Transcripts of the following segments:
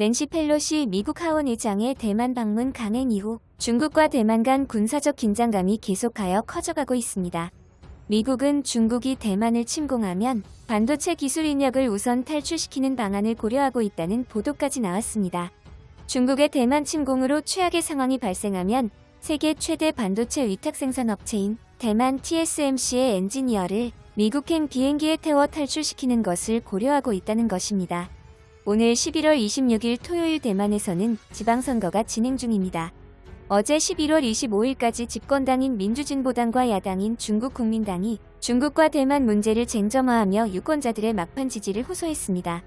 낸시 펠로시 미국 하원 의장의 대만 방문 강행 이후 중국과 대만 간 군사적 긴장감이 계속하여 커져가고 있습니다. 미국은 중국이 대만을 침공하면 반도체 기술 인력을 우선 탈출시키는 방안을 고려하고 있다는 보도까지 나왔습니다. 중국의 대만 침공으로 최악의 상황이 발생하면 세계 최대 반도체 위탁 생산 업체인 대만 TSMC의 엔지니어를 미국행 비행기에 태워 탈출시키는 것을 고려하고 있다는 것입니다. 오늘 11월 26일 토요일 대만에서는 지방선거가 진행 중입니다. 어제 11월 25일까지 집권당인 민주진보당과 야당인 중국국민당이 중국과 대만 문제를 쟁점화하며 유권자들의 막판 지지를 호소했습니다.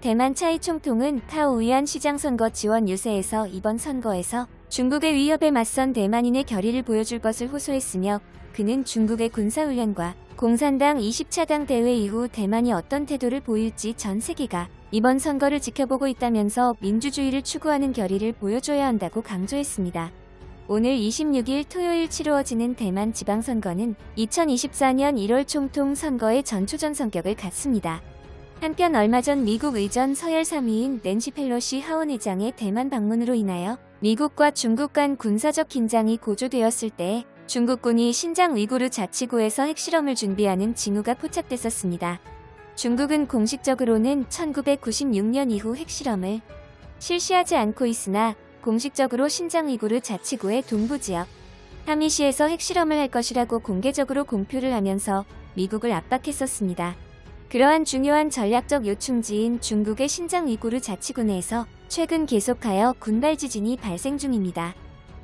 대만 차이 총통은 타오위안 시장 선거 지원 유세에서 이번 선거에서 중국의 위협에 맞선 대만인의 결의를 보여줄 것을 호소했으며 그는 중국의 군사훈련과 공산당 20차당 대회 이후 대만이 어떤 태도를 보일지 전 세계가 이번 선거를 지켜보고 있다면서 민주주의를 추구하는 결의를 보여줘야 한다고 강조했습니다. 오늘 26일 토요일 치루어지는 대만 지방선거는 2024년 1월 총통 선거의 전초전 성격을 갖습니다. 한편 얼마 전 미국 의전 서열 3위인 낸시 펠로시 하원의장의 대만 방문으로 인하여 미국과 중국 간 군사적 긴장이 고조되었을 때 중국군이 신장 위구르 자치구에서 핵실험을 준비하는 징후가 포착됐었습니다. 중국은 공식적으로는 1996년 이후 핵실험을 실시하지 않고 있으나 공식적으로 신장 위구르 자치구의 동부지역 하미시에서 핵실험을 할 것이라고 공개적으로 공표를 하면서 미국을 압박했었습니다. 그러한 중요한 전략적 요충지인 중국의 신장 위구르 자치구 내에서 최근 계속하여 군발 지진이 발생 중입니다.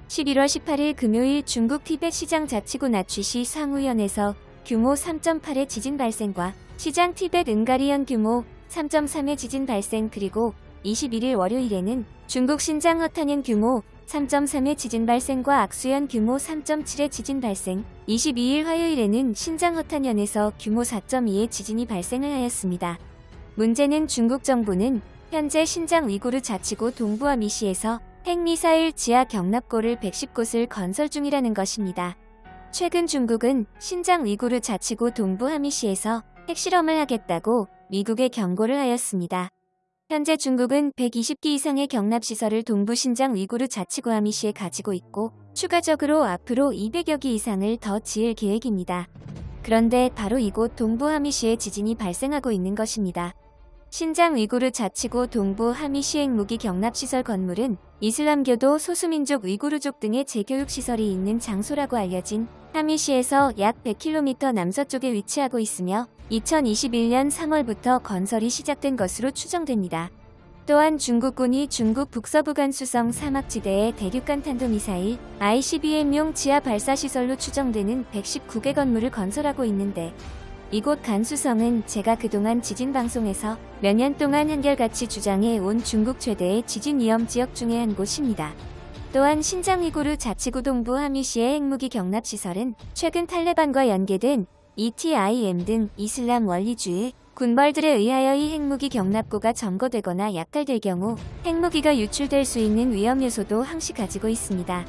11월 18일 금요일 중국 티벳 시장 자치구 나취시 상우현에서 규모 3.8의 지진 발생과 시장 티벳 은가리현 규모 3.3의 지진 발생 그리고 21일 월요일에는 중국 신장 허탄현 규모 3.3의 지진 발생과 악수현 규모 3.7의 지진 발생, 22일 화요일에는 신장 허탄현에서 규모 4.2의 지진이 발생을 하였습니다. 문제는 중국 정부는 현재 신장 위구르 자치구 동부와 미시에서 핵미사일 지하 경납고를 110곳을 건설 중이라는 것입니다. 최근 중국은 신장 위구르 자치구 동부 하미시에서 핵실험을 하겠다고 미국에 경고를 하였습니다. 현재 중국은 120기 이상의 경납시설을 동부 신장 위구르 자치구 하미시에 가지고 있고 추가적으로 앞으로 200여 기 이상을 더 지을 계획입니다. 그런데 바로 이곳 동부 하미시에 지진이 발생하고 있는 것입니다. 신장 위구르 자치구 동부 하미시 핵무기 경납시설 건물은 이슬람교도 소수민족 위구르족 등의 재교육시설이 있는 장소라고 알려진 하미시에서 약 100km 남서쪽에 위치하고 있으며 2021년 3월부터 건설이 시작된 것으로 추정됩니다. 또한 중국군이 중국 북서부 간수성 사막지대에 대륙간 탄도미사일 ICBM용 지하 발사시설로 추정되는 119개 건물을 건설하고 있는데 이곳 간수성은 제가 그동안 지진 방송에서 몇 년 동안 한결같이 주장해 온 중국 최대의 지진 위험 지역 중의 한 곳입니다. 또한 신장 위구르 자치구 동부 하미시의 핵무기 경납 시설은 최근 탈레반과 연계된 ETIM 등 이슬람 원리주의 군벌들에 의하여 이 핵무기 경납고가 점거되거나 약탈될 경우 핵무기가 유출될 수 있는 위험 요소도 항시 가지고 있습니다.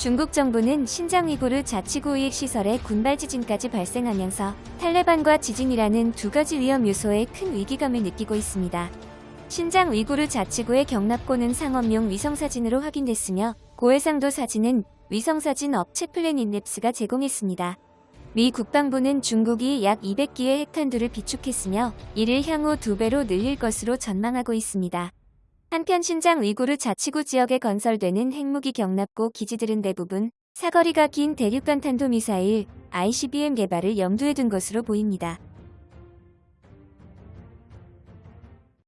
중국 정부는 신장 위구르 자치구 우익 시설에 군발 지진까지 발생하면서 탈레반과 지진이라는 두 가지 위험 요소에 큰 위기감을 느끼고 있습니다. 신장 위구르 자치구의 경납고는 상업용 위성사진으로 확인됐으며 고해상도 사진은 위성사진 업체 플래닛랩스가 제공했습니다. 미 국방부는 중국이 약 200기의 핵탄두를 비축했으며 이를 향후 두배로 늘릴 것으로 전망하고 있습니다. 한편 신장 위구르 자치구 지역에 건설되는 핵무기 경납고 기지들은 대부분 사거리가 긴 대륙간 탄도미사일 ICBM 개발을 염두에 둔 것으로 보입니다.